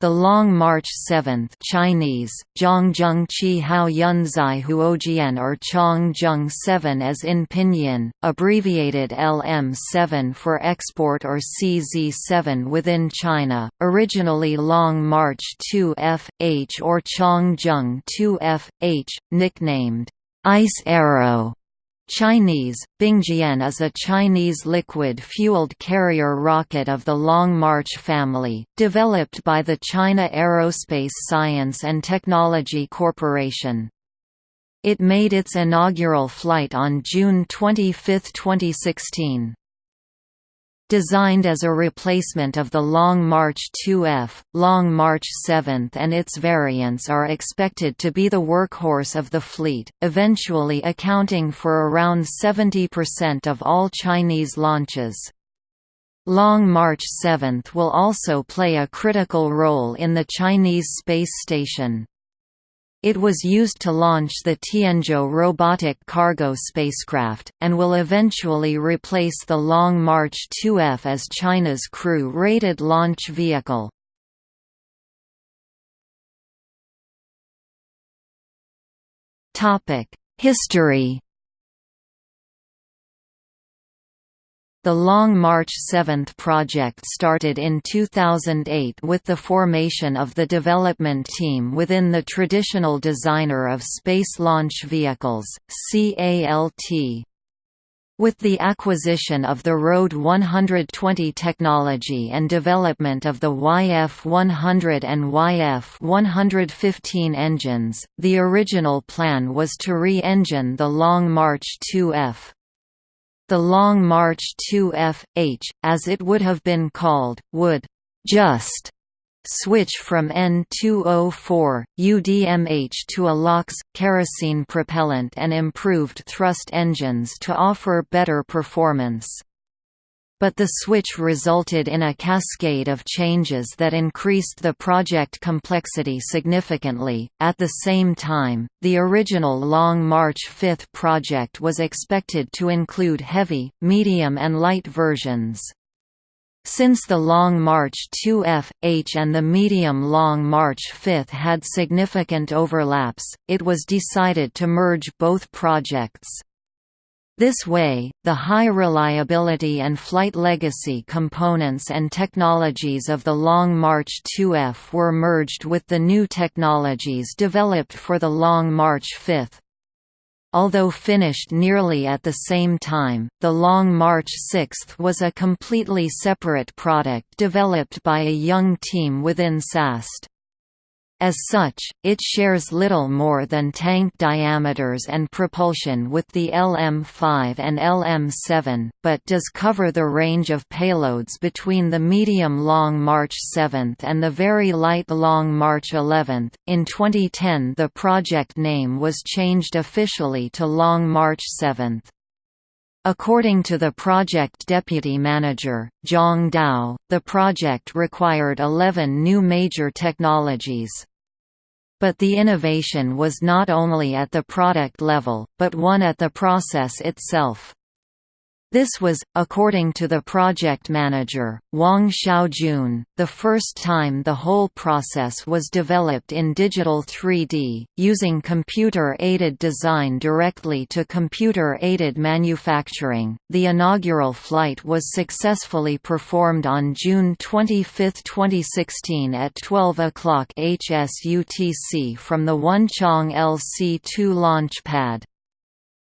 The Long March 7th Chinese, Zhongjung Qi Hao Yunzai Huojian or Changzheng 7 as in pinyin, abbreviated LM7 for export or CZ7 within China, originally Long March 2F, H or Chang Zheng 2F, H, nicknamed, Ice Arrow Chinese, Bingjian is a Chinese liquid-fueled carrier rocket of the Long March family, developed by the China Aerospace Science and Technology Corporation. It made its inaugural flight on June 25, 2016. Designed as a replacement of the Long March 2F, Long March 7 and its variants are expected to be the workhorse of the fleet, eventually accounting for around 70% of all Chinese launches. Long March 7 will also play a critical role in the Chinese space station. It was used to launch the Tianzhou robotic cargo spacecraft, and will eventually replace the Long March 2F as China's crew-rated launch vehicle. History The Long March 7 project started in 2008 with the formation of the development team within the traditional designer of space launch vehicles, CALT. With the acquisition of the RD-120 technology and development of the YF-100 and YF-115 engines, the original plan was to re-engine the Long March 2F. The Long March 2F-H, as it would have been called, would «just» switch from N2O4, UDMH to a LOX, kerosene propellant and improved thrust engines to offer better performance. But the switch resulted in a cascade of changes that increased the project complexity significantly. At the same time, the original Long March 5 project was expected to include heavy, medium, and light versions. Since the Long March 2F, H and the medium Long March 5 had significant overlaps, it was decided to merge both projects. This way, the high reliability and flight legacy components and technologies of the Long March 2F were merged with the new technologies developed for the Long March 5. Although finished nearly at the same time, the Long March 6 was a completely separate product developed by a young team within SAST. As such, it shares little more than tank diameters and propulsion with the LM-5 and LM-7, but does cover the range of payloads between the medium Long March 7 and the very light Long March 11. In 2010 the project name was changed officially to Long March 7. According to the project deputy manager, Zhang Dao, the project required 11 new major technologies. But the innovation was not only at the product level, but one at the process itself. This was, according to the project manager, Wang Xiaojun, the first time the whole process was developed in digital 3D, using computer-aided design directly to computer-aided manufacturing. The inaugural flight was successfully performed on June 25, 2016 at 12 o'clock HSUTC from the Wenchang LC-2 launch pad.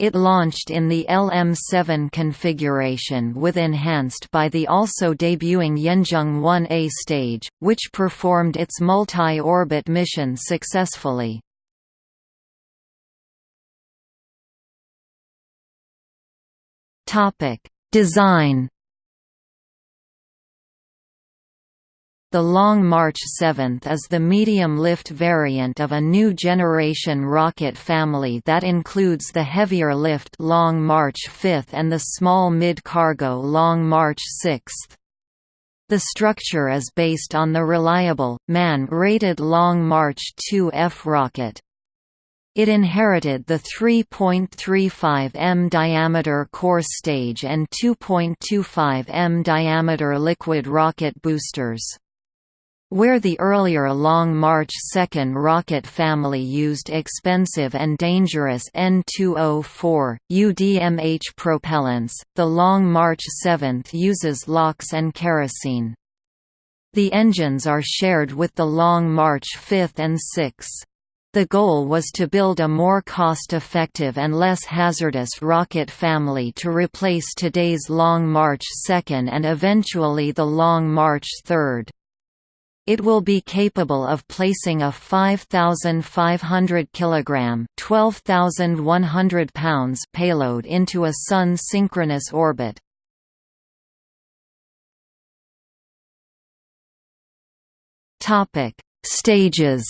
It launched in the LM7 configuration with enhanced by the also debuting Yuanzheng 1A stage, which performed its multi-orbit mission successfully. Design The Long March 7 is the medium-lift variant of a new generation rocket family that includes the heavier lift Long March 5 and the small mid-cargo Long March 6. The structure is based on the reliable, man-rated Long March 2F rocket. It inherited the 3.35 m diameter core stage and 2.25 m diameter liquid rocket boosters. Where the earlier Long March 2 rocket family used expensive and dangerous N2O4, UDMH propellants, the Long March 7 uses LOX and kerosene. The engines are shared with the Long March 5 and 6. The goal was to build a more cost-effective and less hazardous rocket family to replace today's Long March 2 and eventually the Long March 3. It will be capable of placing a 5,500 kg (12,100 pounds) payload into a Sun-synchronous orbit. Topic: Stages.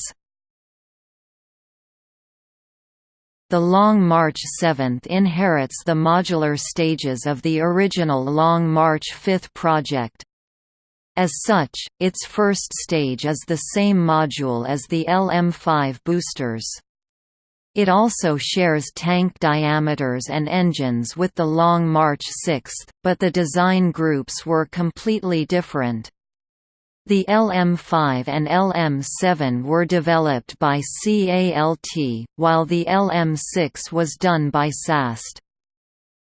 The Long March 7 inherits the modular stages of the original Long March 5 project. As such, its first stage is the same module as the LM5 boosters. It also shares tank diameters and engines with the Long March 6, but the design groups were completely different. The LM5 and LM7 were developed by CALT, while the LM6 was done by SAST.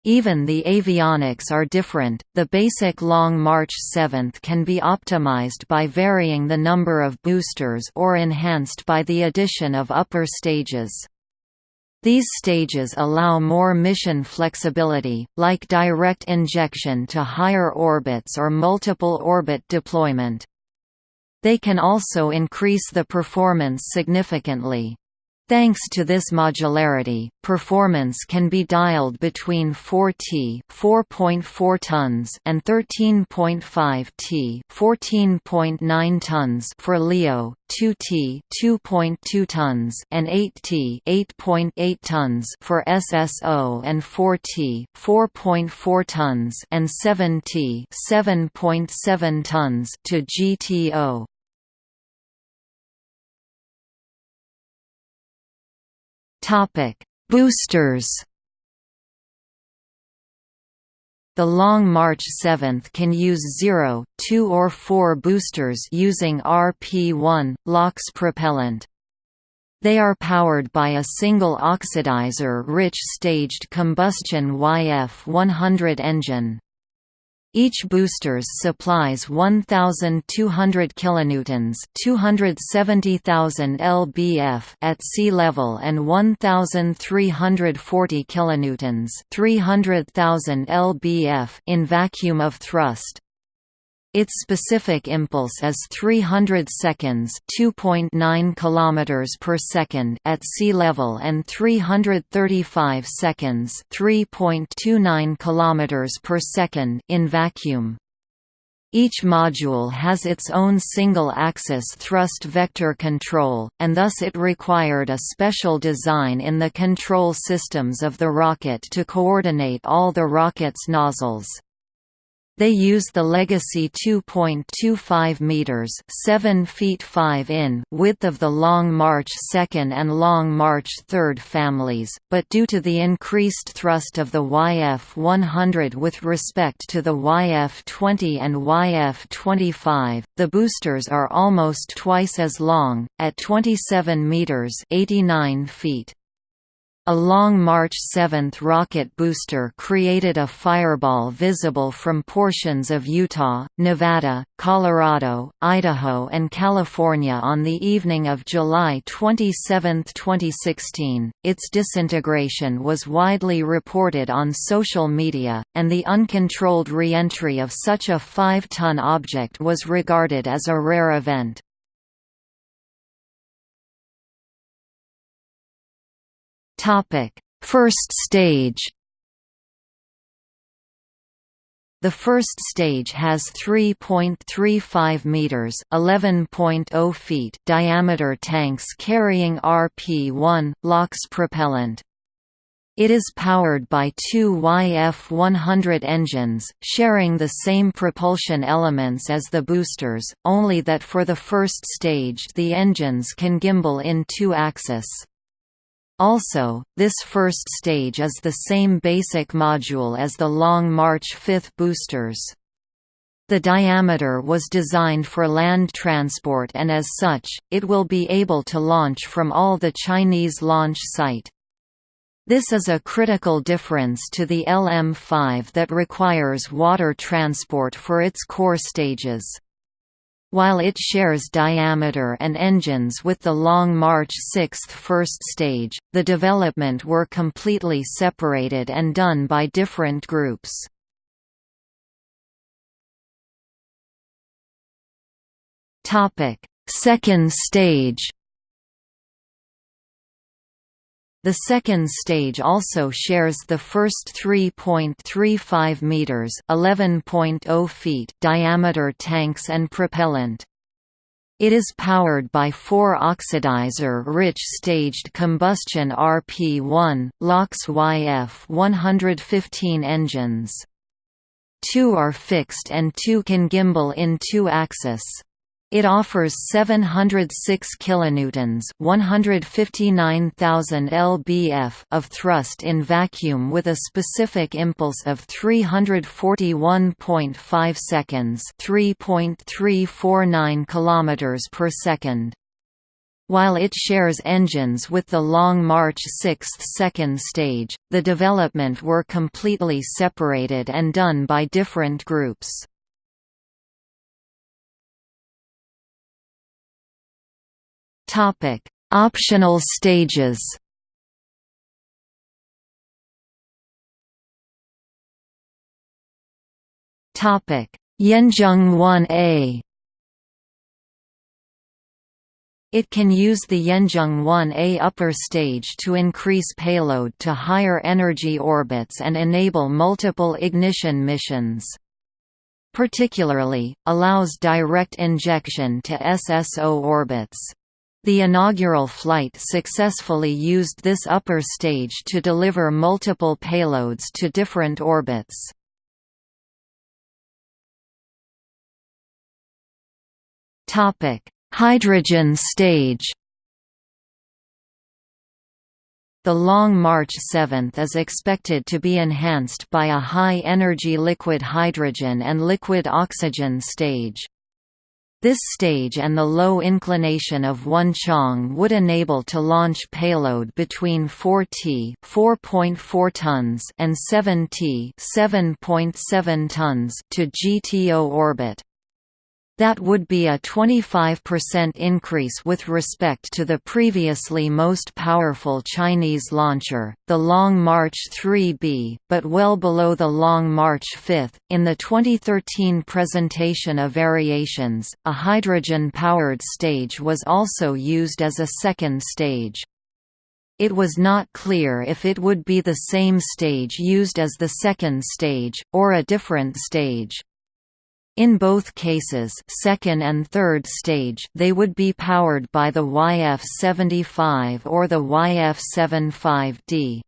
Even the avionics are different. The basic Long March 7 can be optimized by varying the number of boosters or enhanced by the addition of upper stages. These stages allow more mission flexibility, like direct injection to higher orbits or multiple orbit deployment. They can also increase the performance significantly. Thanks to this modularity, performance can be dialed between 4T (4.4 tons) and 13.5 T (14.9 tons) for LEO, 2T (2.2 tons) and 8T (8.8 tons) for SSO and 4T (4.4 tons) and 7T (7.7 tons) to GTO. Boosters. The Long March 7 can use 0, 2 or 4 boosters using RP-1, LOX propellant. They are powered by a single oxidizer-rich staged combustion YF-100 engine. Each boosters supplies 1,200 kilonewtons (270,000 lbf) at sea level and 1,340 kilonewtons (300,000 lbf) in vacuum of thrust. Its specific impulse is 300 seconds, 2.9 kilometers per second at sea level and 335 seconds, 3.29 kilometers per second in vacuum. Each module has its own single-axis thrust vector control, and thus it required a special design in the control systems of the rocket to coordinate all the rocket's nozzles. They use the legacy 2.25 meters, 7 feet 5 in width of the Long March 2 and Long March 3 families, but due to the increased thrust of the YF-100 with respect to the YF-20 and YF-25, the boosters are almost twice as long, at 27 meters, 89 feet. A Long March 7 rocket booster created a fireball visible from portions of Utah, Nevada, Colorado, Idaho and California on the evening of July 27, 2016. Its disintegration was widely reported on social media, and the uncontrolled re-entry of such a 5-ton object was regarded as a rare event. First stage. The first stage has 3.35 meters (11.0 feet) diameter tanks carrying RP-1 LOX propellant. It is powered by two YF-100 engines, sharing the same propulsion elements as the boosters, only that for the first stage the engines can gimbal in two axis. Also, this first stage is the same basic module as the Long March 5 boosters. The diameter was designed for land transport and as such, it will be able to launch from all the Chinese launch site. This is a critical difference to the LM-5 that requires water transport for its core stages. While it shares diameter and engines with the Long March 6 first stage, the development were completely separated and done by different groups. Second stage. The second stage also shares the first 3.35 meters (11.0 feet) diameter tanks and propellant. It is powered by four oxidizer-rich staged combustion RP-1, LOX YF-115 engines. Two are fixed and two can gimbal in two-axis. It offers 706 kilonewtons, 159,000 lbf of thrust in vacuum with a specific impulse of 341.5 seconds, 3.349 kilometers per second. While it shares engines with the Long March 6 second stage, the development were completely separated and done by different groups. Topic: Optional stages. Topic: Yuanzheng 1A. It can use the Yuanzheng 1A upper stage to increase payload to higher energy orbits and enable multiple ignition missions particularly, allows direct injection to SSO orbits. The inaugural flight successfully used this upper stage to deliver multiple payloads to different orbits. Hydrogen stage The Long March 7 is expected to be enhanced by a high-energy liquid hydrogen and liquid oxygen stage. This stage and the low inclination of Wenchang would enable to launch payload between 4T (4.4 tons) and 7T (7.7 tons) to GTO orbit. That would be a 25% increase with respect to the previously most powerful Chinese launcher, the Long March 3B, but well below the Long March 5. In the 2013 presentation of Variations, a hydrogen powered stage was also used as a second stage. It was not clear if it would be the same stage used as the second stage, or a different stage. In both cases second and third stage they would be powered by the YF-75 or the YF-75D.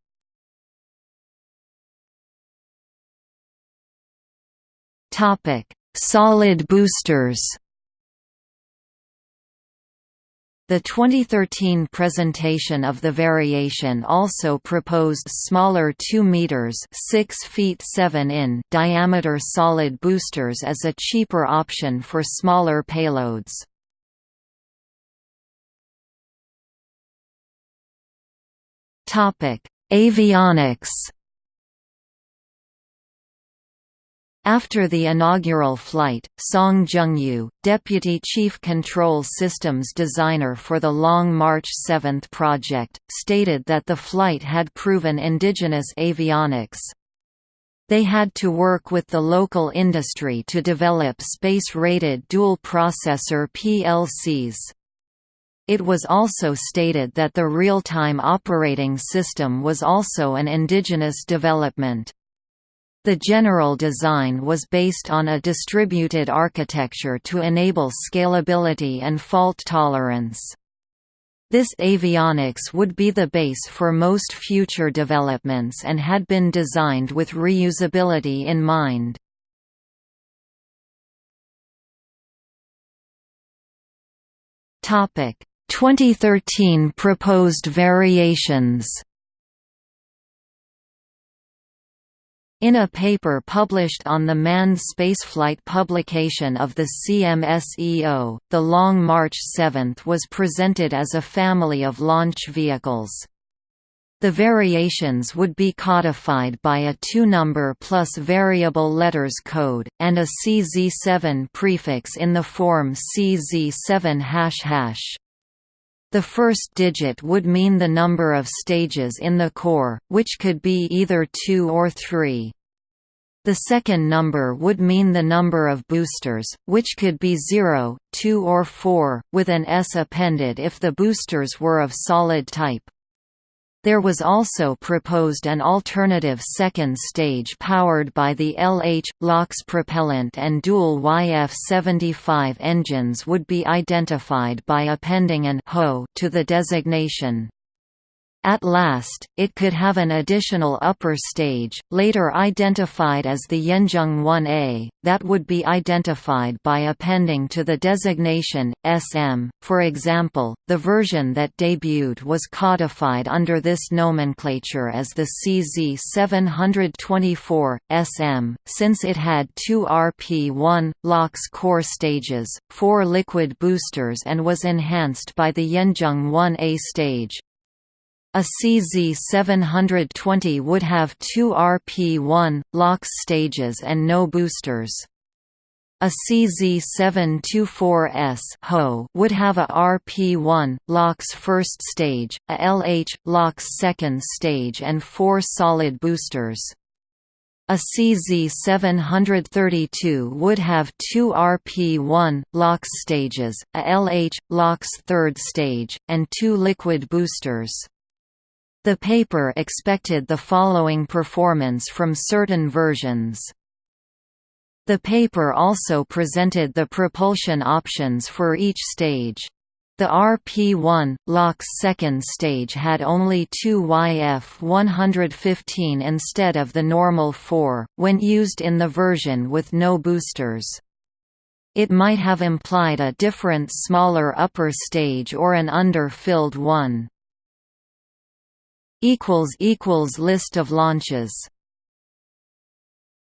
Solid boosters the 2013 presentation of the variation also proposed smaller 2 meters (6 feet 7 in) diameter solid boosters as a cheaper option for smaller payloads. Topic: Avionics After the inaugural flight, Song Jungyu, Deputy Chief Control Systems Designer for the Long March 7 project, stated that the flight had proven indigenous avionics. They had to work with the local industry to develop space-rated dual-processor PLCs. It was also stated that the real-time operating system was also an indigenous development. The general design was based on a distributed architecture to enable scalability and fault tolerance. This avionics would be the base for most future developments and had been designed with reusability in mind. Topic: 2013 proposed variations. In a paper published on the manned spaceflight publication of the CMSEO, the Long March 7 was presented as a family of launch vehicles. The variations would be codified by a two-number plus variable letters code, and a CZ7 prefix in the form CZ7 The first digit would mean the number of stages in the core, which could be either two or three. The second number would mean the number of boosters, which could be 0, 2 or 4, with an S appended if the boosters were of solid type. There was also proposed an alternative second stage powered by the LH, LOX propellant and dual YF-75 engines would be identified by appending an HO to the designation. At last, it could have an additional upper stage, later identified as the Yuanzheng 1A, that would be identified by appending to the designation, SM. For example, the version that debuted was codified under this nomenclature as the CZ724, SM, since it had two RP-1, LOX core stages, four liquid boosters and was enhanced by the Yuanzheng 1A stage. A CZ720 would have two RP-1, LOX stages and no boosters. A CZ724S would have a RP-1, LOX first stage, a LH, LOX second stage and four solid boosters. A CZ732 would have two RP-1, LOX stages, a LH, LOX third stage, and two liquid boosters. The paper expected the following performance from certain versions. The paper also presented the propulsion options for each stage. The RP-1, LOX second stage had only two YF-115 instead of the normal four, when used in the version with no boosters. It might have implied a different smaller upper stage or an under-filled one. List of launches